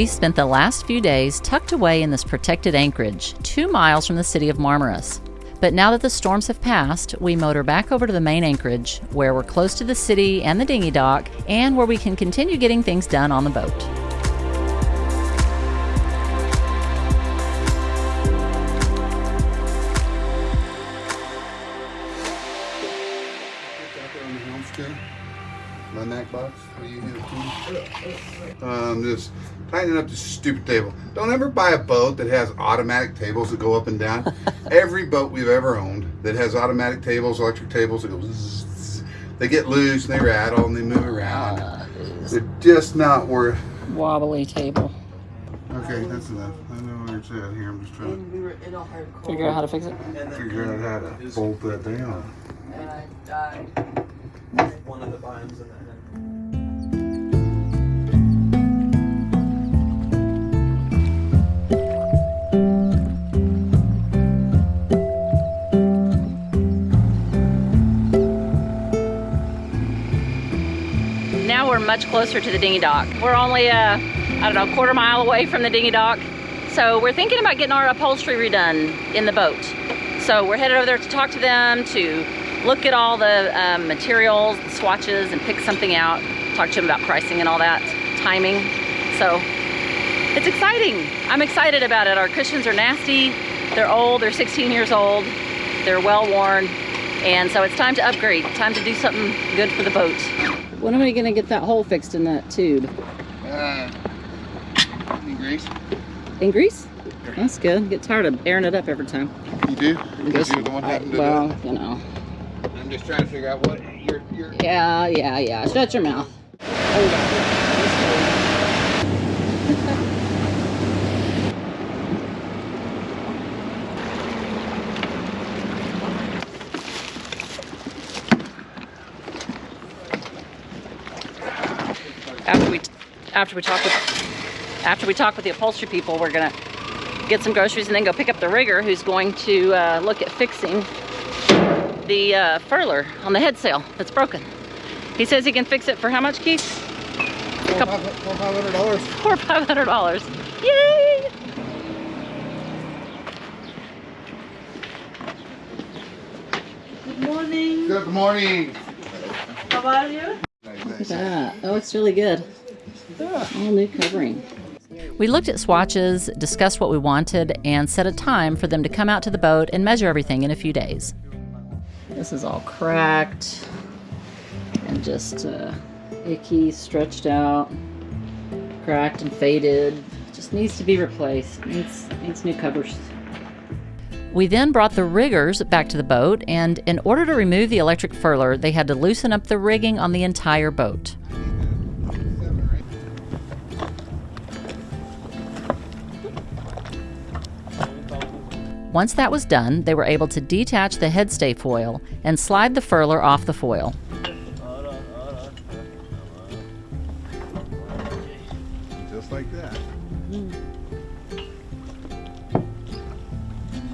We spent the last few days tucked away in this protected anchorage, two miles from the city of Marmaris. But now that the storms have passed, we motor back over to the main anchorage, where we're close to the city and the dinghy dock, and where we can continue getting things done on the boat. My Mac box. What do you have? Um, just tightening up this stupid table. Don't ever buy a boat that has automatic tables that go up and down. Every boat we've ever owned that has automatic tables, electric tables that go zzz, they get loose and they rattle and they move around. They're just not worth. Wobbly table. Okay, that's enough. I know where it's at here. I'm just trying to Figure out how to fix it. to figure out how to bolt that down. one of the biomes in that. Now we're much closer to the dinghy dock. We're only, uh, I don't know, a quarter mile away from the dinghy dock. So we're thinking about getting our upholstery redone in the boat. So we're headed over there to talk to them, to look at all the um, materials, the swatches, and pick something out. Talk to them about pricing and all that, timing. So it's exciting. I'm excited about it. Our cushions are nasty. They're old. They're 16 years old. They're well worn. And so it's time to upgrade. Time to do something good for the boat. When am I gonna get that hole fixed in that tube? Uh, any grease? In grease? That's good. Get tired of airing it up every time. You do? Guess- You're the one to do well, you know. I'm just trying to figure out what you're. you're Yeah, yeah, yeah. Shut your mouth. Hold on. After we, after we talk with, after we talk with the upholstery people, we're gonna get some groceries and then go pick up the rigger who's going to uh, look at fixing the uh, furler on the head sail that's broken. He says he can fix it for how much, Keith? Couple- Four five hundred dollars. Four or five hundred dollars. Yay! Good morning. Good morning. How are you? Look at that. That looks really good. All new covering. We looked at swatches, discussed what we wanted, and set a time for them to come out to the boat and measure everything in a few days. This is all cracked and just uh, icky, stretched out, cracked and faded. Just needs to be replaced. Needs needs new covers. We then brought the riggers back to the boat, and in order to remove the electric furler, they had to loosen up the rigging on the entire boat. Once that was done, they were able to detach the headstay foil and slide the furler off the foil. Just like that.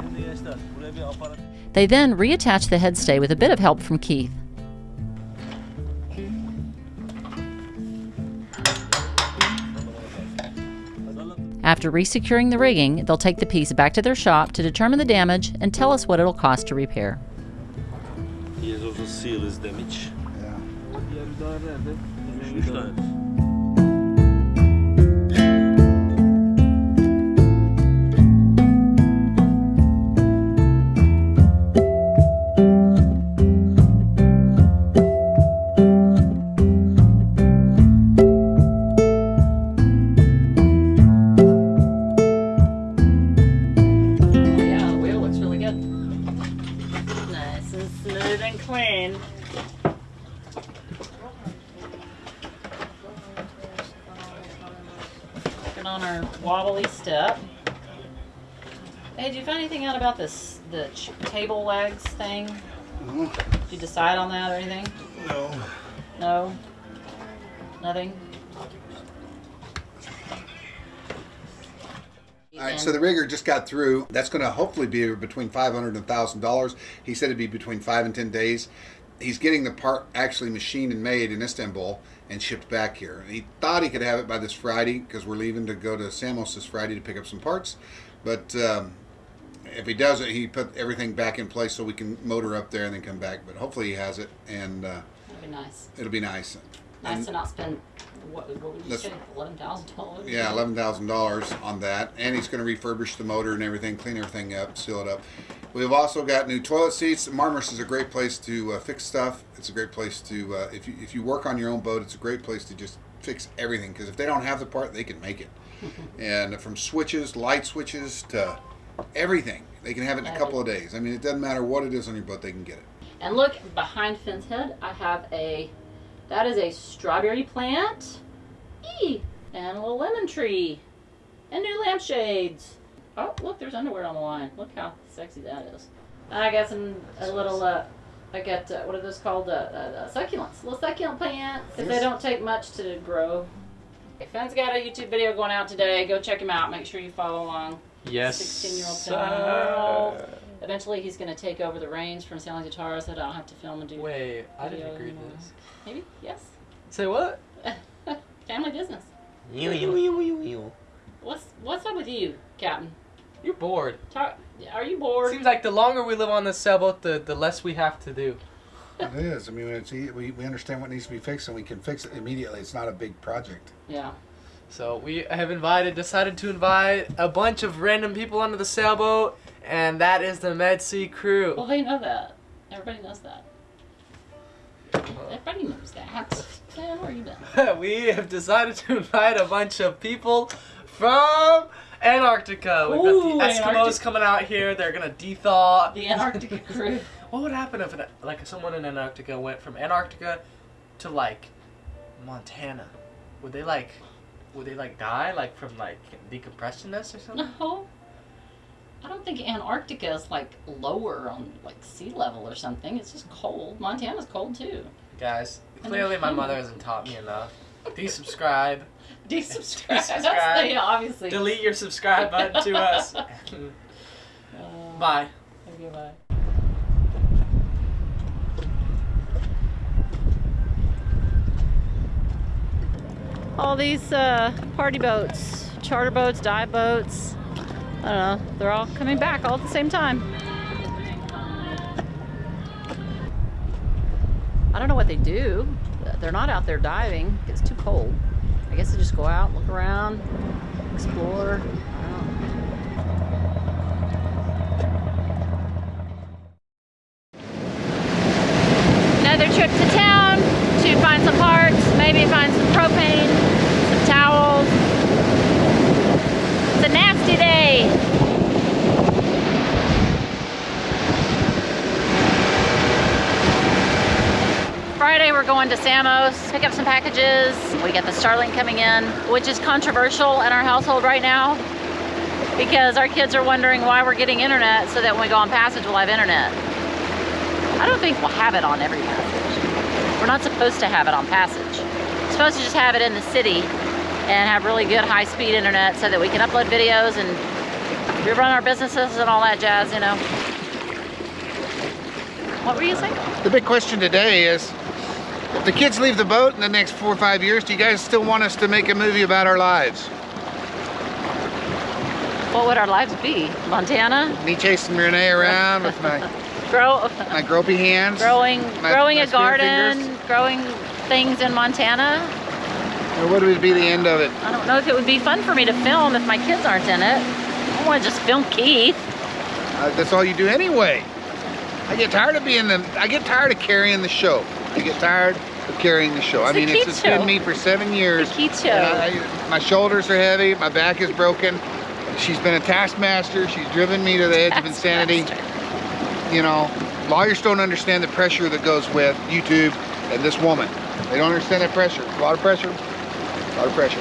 Şimdi gençler buraya bir aparat They then reattached the headstay with a bit of help from Keith. After resecuring the rigging, they'll take the piece back to their shop to determine the damage and tell us what it'll cost to repair. Yes, also seal is damage. Yeah. Diğer bir daha nerede? Üç tane. Yeah, and clean. Working on our wobbly step. Hey, did you find anything out about this the ch- table legs thing? No. Did you decide on that or anything? No. No. Nothing. All right, so the rigger just got through. That's going to hopefully be between five hundred and thousand dollars. He said it'd be between five and ten days. He's getting the part actually machined and made in Istanbul and shipped back here. And he thought he could have it by this Friday because we're leaving to go to Samos this Friday to pick up some parts. But um, if he doesn't, he put everything back in place so we can motor up there and then come back. But hopefully he has it, and uh, That'd be nice. it'll be nice. Nice And- to not spend, what, what would you That's- say, eleven thousand dollars? Yeah, eleven thousand dollars on that, and he's going to refurbish the motor and everything, clean everything up, seal it up. We've also got new toilet seats. Marmaris is a great place to uh, fix stuff. It's a great place to uh, if you if you work on your own boat, it's a great place to just fix everything because if they don't have the part, they can make it. and from switches, light switches to everything, they can have it in a couple of days. I mean, it doesn't matter what it is on your boat, they can get it. And look behind Finn's head, I have a, that is a strawberry plant, Eee, and a little lemon tree, and new lampshades. Oh, look, there's underwear on the line. Look how sexy that is. I got some, a little, uh, I got, uh, what are those called? Uh, uh, uh, succulents. Little succulent plants. If they don't take much to grow. Okay, Finn's got a YouTube video going out today. Go check him out. Make sure you follow along. Yes. 16-year-old sir. World. Eventually, he's going to take over the reins from Sailing Zatara so that I don't have to film and do Wait, I didn't agree to this. Maybe? Yes. Say what? Family business. You, you, you, you, you. What's What's up with you, Captain? You're bored. Talk, are you bored? Seems like the longer we live on this sailboat, the, the less we have to do. It is. I mean, it's, we, we understand what needs to be fixed, and we can fix it immediately. It's not a big project. yeah. So we have invited, decided to invite a bunch of random people onto the sailboat, and that is the Med Sea crew. Well, they know that. Everybody knows that. Everybody knows that. Where you been? we have decided to invite a bunch of people from Antarctica. We've Ooh, got the Eskimos Antarctic- coming out here. They're gonna de-thaw. The Antarctica crew. What would happen if, an, like, someone in Antarctica went from Antarctica to like Montana? Would they like, would they like die like from like decompressionness or something? No. I don't think Antarctica is like lower on like sea level or something. It's just cold. Montana's cold too. Guys, clearly my mother hasn't taught me enough. Desubscribe. Desubscribe. Desubscribe. yeah, obviously. Delete your subscribe button to us. Uh, Bye. Okay, bye. All these uh, party boats, charter boats, dive boats, I don't know, they're all coming back all at the same time. I don't know what they do. They're not out there diving. It's too cold. I guess they just go out, look around, explore. I don't know. another trip to town to find some parts, maybe find some propane, some towels. It's a nasty day. Friday we're going to Samos, pick up some packages. We got the Starlink coming in, which is controversial in our household right now because our kids are wondering why we're getting internet so that when we go on passage we'll have internet. I don't think we'll have it on every passage. We're not supposed to have it on passage. We're supposed to just have it in the city and have really good high-speed internet so that we can upload videos and we run our businesses and all that jazz, you know. What were you saying? The big question today is, if the kids leave the boat in the next four or five years, do you guys still want us to make a movie about our lives? What would our lives be? Montana? Me chasing Renee around with my, Grow, my gropey hands? growing, My- growing my a garden, fingers? growing things in Montana. Or what would be the end of it? I don't know if it would be fun for me to film if my kids aren't in it. I want to just film Keith. Uh, that's all you do anyway. I get tired of being the. I get tired of carrying the show. I get tired of carrying the show. I It's the mean, it's, it's been me for seven years. The Keith show. I- my shoulders are heavy. My back is broken. She's been a taskmaster. She's driven me to the edge of insanity. You know, lawyers don't understand the pressure that goes with YouTube and this woman. They don't understand that pressure. A lot of pressure. A lot of pressure.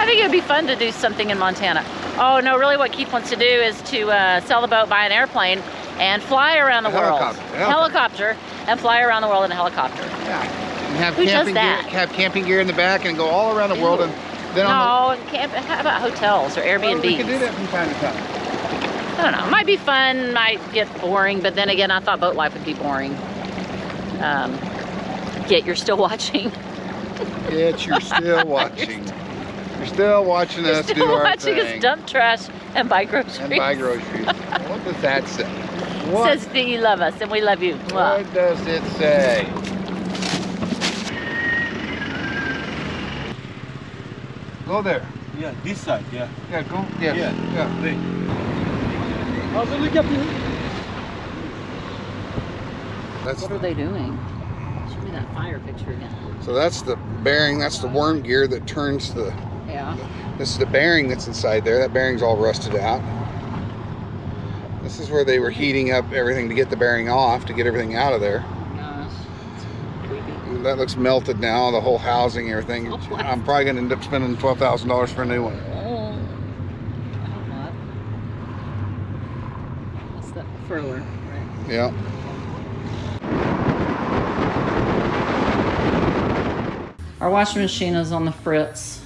I think it would be fun to do something in Montana. Oh no, really what Keith wants to do is to uh, sell the boat, buy an airplane, and fly around the A world. helicopter, Helicopter, and fly around the world in a helicopter. Yeah. And have Who does camping that? gear. Have camping gear in the back and go all around the world. And then on the, No, camp, how about hotels or Airbnbs? Well, we can do that from time to time. I don't know. It might be fun, might get boring, but then again, I thought boat life would be boring. Um, yet you're still watching. Yet you're still watching. You're still watching You're us do still our watching thing. us dump trash and buy groceries. and buy groceries. what does that say? What, Says that you love us and we love you. Mwah. what does it say? Go there. Yeah, this side, yeah. Yeah, go. Yeah. Yeah. yeah. Wait. Hazırlık yapıyor. That's What are they doing? Show me that fire picture again. so that's the bearing. That's the worm gear that turns the. Yeah. This is the bearing that's inside there. That bearing's all rusted out. This is where they were heating up everything to get the bearing off to get everything out of there. Creepy. That looks melted now. The whole housing, everything. Oh I'm probably gonna end up spending twelve thousand dollars for a new one. Oh. I hope not. That's the furler, right? Yeah. Our washing machine is on the fritz.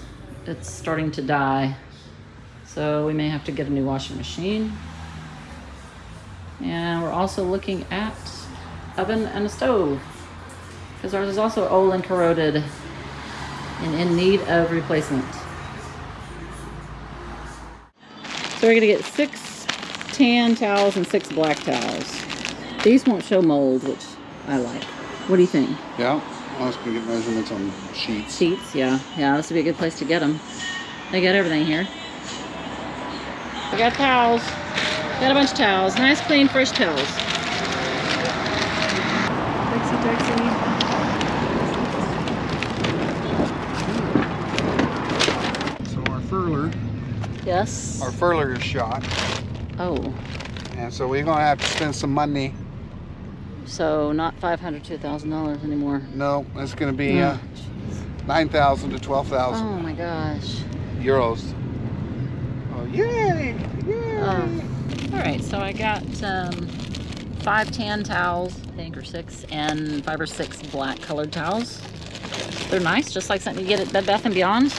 It's starting to die. So we may have to get a new washing machine. And we're also looking at oven and a stove. Because ours is also old and corroded and in need of replacement. So we're gonna get six tan towels and six black towels. These won't show mold, which I like. What do you think? Yeah. I was gonna get measurements on sheets. Sheets, yeah. Yeah, this would be a good place to get them. They got everything here. We got towels. Got a bunch of towels. Nice, clean, fresh towels. Taxi, taxi. So our furler, Yes. our furler is shot, Oh, and so we're gonna have to spend some money. so not five hundred to thousand dollars anymore. No, it's gonna be uh, nine thousand to 12000 Oh my gosh. euros. Oh yay! Yay! Oh. All right, so I got um, five tan towels, I think, or six, and five or six black colored towels. They're nice, just like something you get at Bed Bath and Beyond.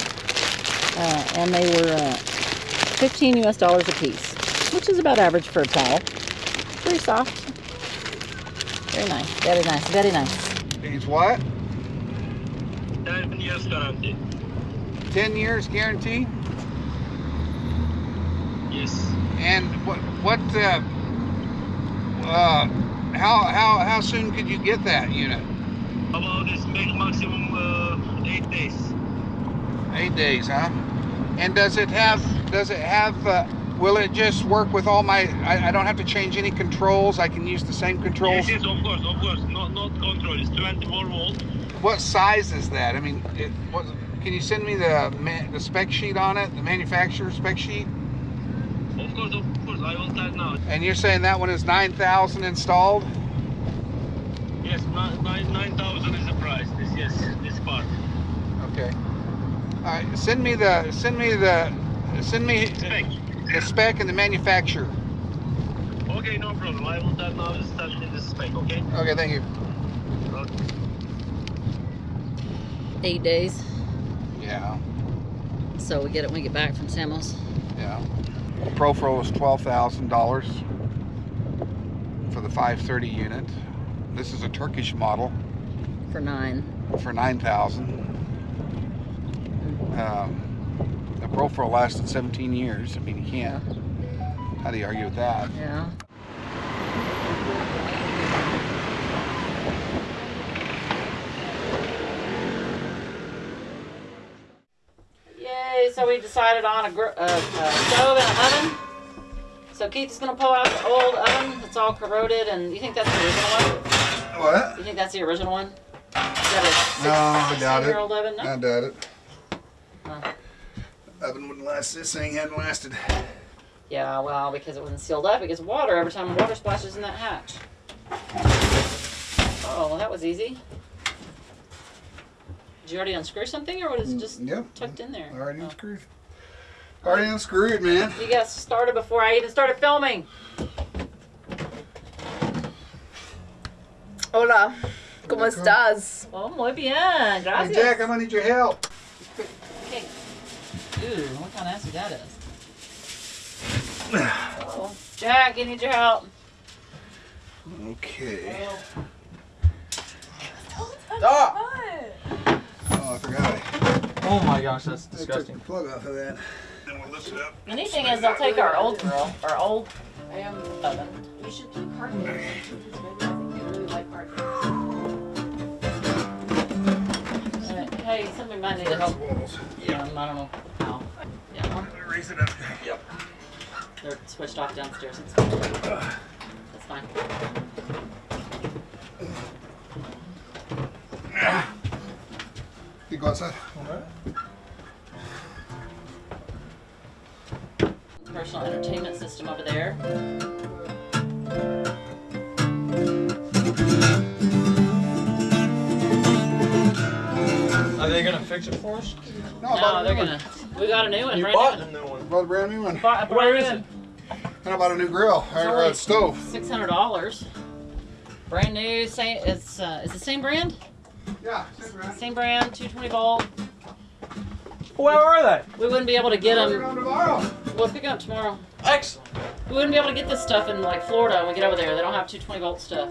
Uh, and they were uh, 15 US dollars a piece, which is about average for a towel. Very soft. Very nice, very nice, very nice. These what? 10 years guarantee. Ten years guarantee. Yes. And what? What? Uh, uh, how how how soon could you get that unit? About this maximum uh, 8 days. Eight days, huh? And does it have? Does it have? Uh, will it just work with all my? I, I don't have to change any controls. I can use the same controls. Yes, yes, of course, of course. Not not control. It's 24 volt. What size is that? I mean, it, what, can you send me the the spec sheet on it, the manufacturer spec sheet? Of course, of course. I will start now. And you're saying that one is nine thousand installed? Yes, nine nine nine thousand is the price. This yes, this part. Okay. All right. Send me the send me the send me Spec. the spec and the manufacturer. Okay, no problem. I will start now. Start in the spec. Okay. Okay. Thank you. Okay. Eight days, Yeah. so we get it when we get back from Samos. Yeah. Profurl is twelve thousand dollars for the 530 unit. This is a Turkish model For nine. for nine thousand. Um, the Profurl lasted 17 years. I mean, you can't. How do you argue with that? Yeah. Yay, so we decided on a, gr- uh, a stove and an oven. So Keith is gonna pull out the old oven. It's all corroded, and you think that's the original one? What? You think that's the original one? Is that a six, No, I doubt it. year old oven? No? I doubt it. Huh. Oven wouldn't last. This thing hadn't lasted. Yeah, well, because it wasn't sealed up, it gets water every time water splashes in that hatch. Oh, well, that was easy. Did you already unscrew something, or was it mm, just Yep. tucked in there? Already Oh. unscrewed. Already unscrewed, man. You got started before I even started filming. Hola, ¿cómo Hola, estás? Oh, muy bien. Hey, Gracias. Jack, I'm gonna need your help. Okay. Ooh, look how nasty that is. Oh, Jack, I need your help. Okay. Stop! Oh, I forgot. Oh my gosh, that's I took disgusting. the plug off of that. Then we'll lift it up. The neat thing is they'll take our old grill, our old um, oven. We should do carpet. I think you really like carpet. Uh, Hey, somebody might need to help. Walls. Um, I don't know how. Yeah, Raise it up. they're switched off downstairs. It's fine. That's fine. Go outside. Personal entertainment system over there. Are they gonna fix it for us? No, No, they're gonna. We got a new one. You brand bought new a new one. one. Bought a brand new one. Bought a Where brand is new it? And I bought a new grill or a stove. Six hundred dollars. Brand new. Same. It's uh, it's the same brand. Yeah, same brand. Same brand. Two twenty volt. Where are they? We wouldn't be able to get them. tomorrow. We'll pick 'em up tomorrow. Excellent. We wouldn't be able to get this stuff in like Florida when we get over there. They don't have 220 volt stuff.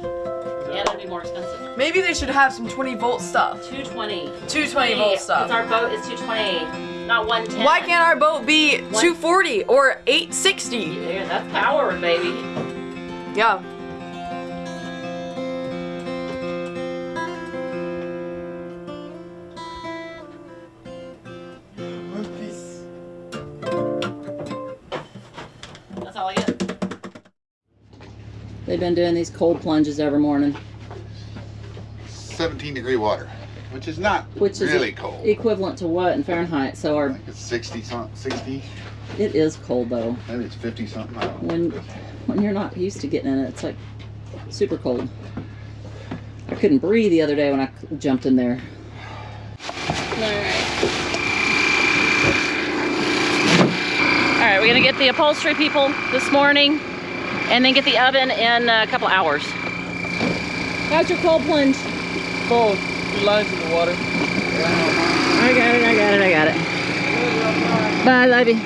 Yeah, that'd be more expensive. Maybe they should have some 20 volt stuff. 220. 220 volt Because stuff. our boat is 220, not 110. Why can't our boat be 240 or 860? Yeah, that's power, baby. Yeah. They've been doing these cold plunges every morning, 17 degree water, which is not which is really e- cold. equivalent to what in Fahrenheit. So our it's 60 something, 60. it is cold though. Maybe it's 50 something. I don't know. When when you're not used to getting in it, it's like super cold. I couldn't breathe the other day when I jumped in there. All right, we're gonna get the upholstery people this morning, and then get the oven in a couple hours. How's your cold plunge? Full. Two lines in the water. I got it. I got it. I got it. Bye, love you.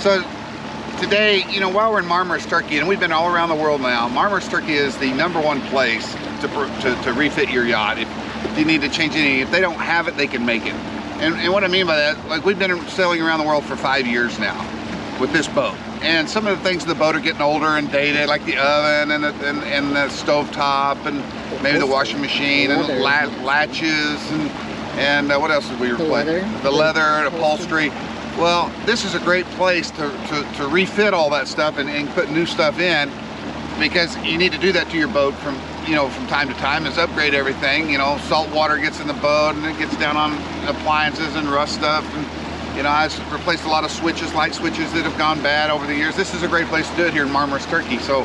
So today, you know, while we're in Marmaris, Turkey, and we've been all around the world now, Marmaris, Turkey is the number one place to, to, to refit your yacht. If, if you need to change anything, if they don't have it, they can make it. And, and what I mean by that, like we've been sailing around the world for five years now with this boat. And some of the things in the boat are getting older and dated, like the oven and the, and, and the stove top and maybe the washing machine and la- latches and, and uh, what else did we replace? leather. The leather, and upholstery. Well, this is a great place to, to, to refit all that stuff and, and put new stuff in because you need to do that to your boat from you know from time to time is upgrade everything you know salt water gets in the boat and it gets down on appliances and rust stuff and you know I've replaced a lot of switches light switches that have gone bad over the years. This is a great place to do it here in Marmaris Turkey. So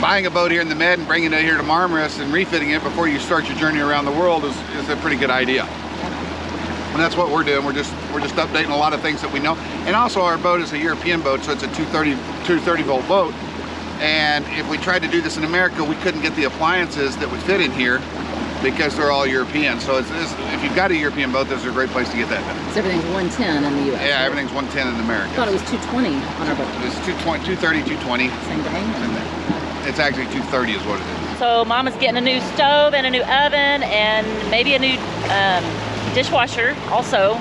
buying a boat here in the Med and bringing it here to Marmaris and refitting it before you start your journey around the world is, is a pretty good idea. And that's what we're doing. We're just we're just updating a lot of things that we know. And also our boat is a European boat so it's a 230 230 volt boat. And if we tried to do this in America we couldn't get the appliances that would fit in here because they're all European so it's, it's, if you've got a European boat this is a great place to get that done Because everything's 110 in the U.S. yeah everything's 110 in America. I America thought it was 220 on our boat. it's 220 230 220 Same thing. it's actually 230 is what it is So mama's getting a new stove and a new oven and maybe a new um, dishwasher also,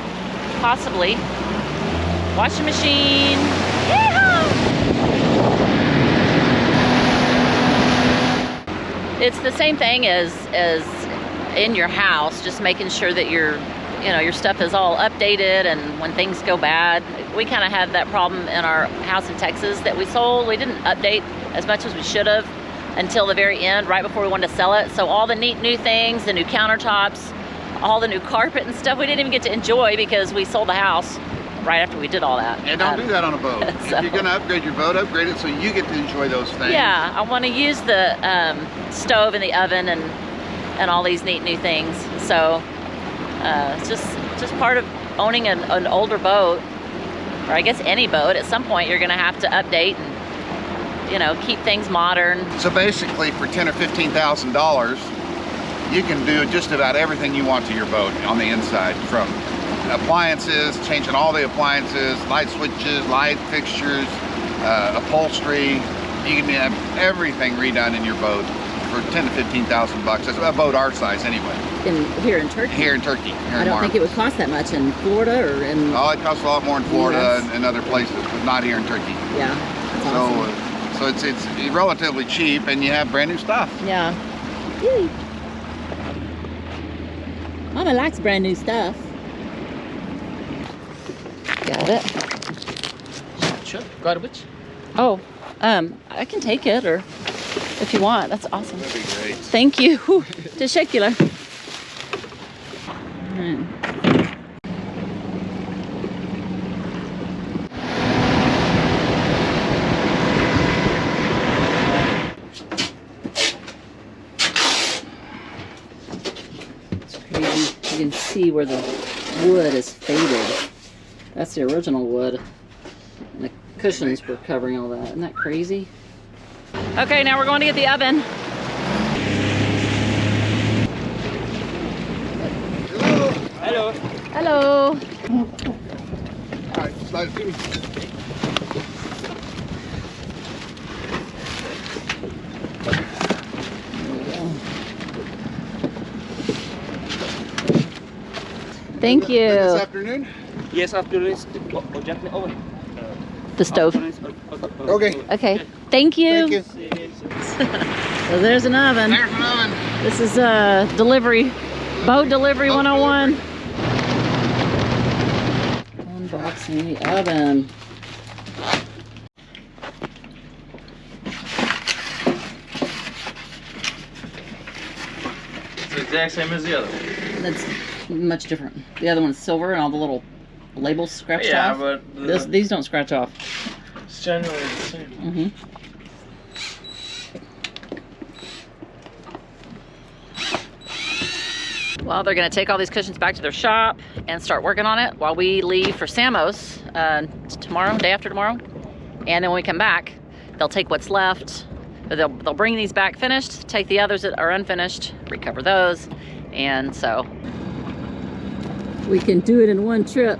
possibly. Washing machine. It's the same thing as as in your house, just making sure that your you know your stuff is all updated and when things go bad. We kind of had that problem in our house in Texas that we sold. We didn't update as much as we should have until the very end, right before we wanted to sell it. So all the neat new things, the new countertops, all the new carpet and stuff, we didn't even get to enjoy because we sold the house right after we did all that. and don't Um, do that on a boat so- if you're going to upgrade your boat upgrade it so you get to enjoy those things Yeah, I want to use the um, stove and the oven and and all these neat new things. So uh, it's just just part of owning an, an older boat, or I guess any boat. At some point, you're going to have to update and you know keep things modern. So basically, for ten or fifteen thousand dollars, you can do just about everything you want to your boat on the inside, from appliances, changing all the appliances, light switches, light fixtures, uh, upholstery. You can have everything redone in your boat for 10 to 15,000 bucks. That's a boat our size anyway. In here in Turkey. Here in Turkey. Here I in don't think it would cost that much in Florida or in. Oh, it costs a lot more in Florida and, and other places, but not here in Turkey. Yeah. So, awesome. uh, so it's it's relatively cheap, and you have brand new stuff. Yeah. Yay. Mama likes brand new stuff. Got it. Sure. Garbage. Oh, um, I can take it or if you want. That's awesome. That'd be great. Thank you. Teşekkürler. It's crazy. You can see where the wood is faded. That's the original wood. And the cushions were covering all that. Isn't that crazy? Okay, now we're going to get the oven. Hello. Hello. Hello. All right, slide it to me. Thank you. This afternoon. Yes, after this, oh, oh, gently over. The stove. After this, oh, oh, oh, Okay. Okay. Thank you. Thank you. So there's an oven. There's an oven. This is uh delivery, boat delivery Boat 101. Unboxing the oven. It's the exact same as the other. one. That's much different. The other one's silver and all the little labels scratched Yeah, off. but the- This, these don't scratch off. It's generally the same. hmm Well, they're going to take all these cushions back to their shop and start working on it while we leave for Samos uh, tomorrow, day after tomorrow. And then when we come back, they'll take what's left. They'll, they'll bring these back finished, take the others that are unfinished, recover those. And so we can do it in one trip.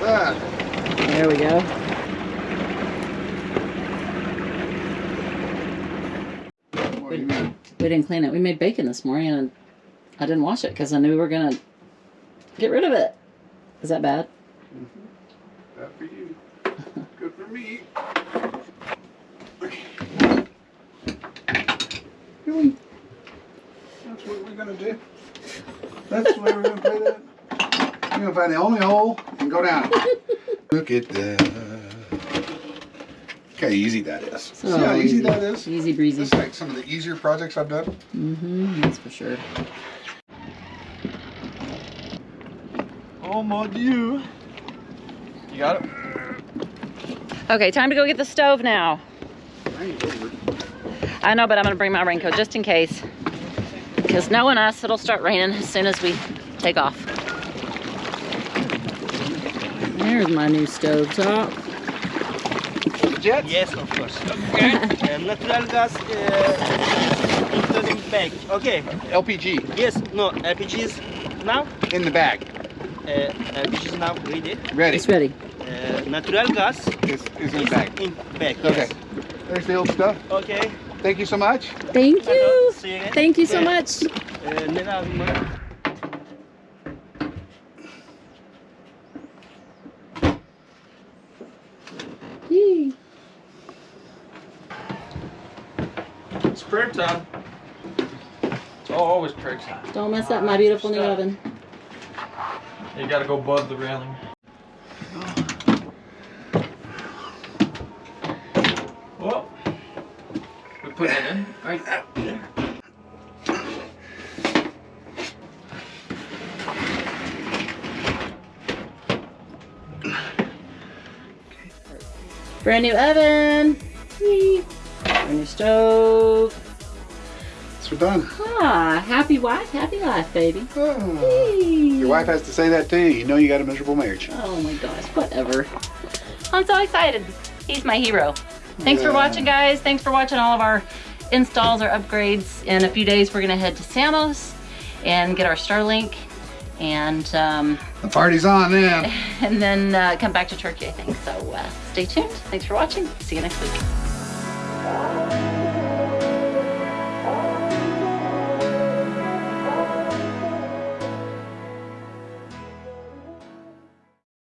Ah, There we go. what do you mean? We didn't clean it. We made bacon this morning and I didn't wash it because I knew we were gonna get rid of it. Is that bad? That for you. Good for me. Really? That's what we're gonna do? That's the way we're gonna play that? You're gonna find the only hole and go down. Look at that. Look how easy that is. See how easy that is? Easy breezy. This is like some of the easier projects I've done. Mm-hmm. That's for sure. Oh my dieu. You got it? Okay, time to go get the stove now. I ain't over it. I know, but I'm gonna bring my raincoat just in case. Because knowing us, it'll start raining as soon as we take off. There's my new stove top. Jets? Yes, of course. Okay. uh, natural gas uh, is including bag. Okay. LPG Yes. No. LPG is now. in the bag. Uh, LPGs now ready. Ready. It's ready. Uh, natural gas Is, is in is the bag. in bag. Okay. Yes. There's the old stuff. Okay. Thank you so much. Thank you. See you again. Thank you so Yeah. much. It's time. It's always prayer time. Don't mess up my beautiful new oven. You gotta go above the railing. Well, we put it in. Right. there. Brand new oven. Yee. Brand new stove. It's done. Ah, happy wife, happy life, baby. Ah. Your wife has to say that to you. You know you got a miserable marriage. Oh my gosh, whatever. I'm so excited. He's my hero. Thanks for watching, guys. Thanks for watching all of our installs or upgrades. In a few days, we're gonna head to Samos and get our Starlink and um, The party's on then. and then uh, come back to Turkey, I think. So uh, stay tuned. Thanks for watching. See you next week.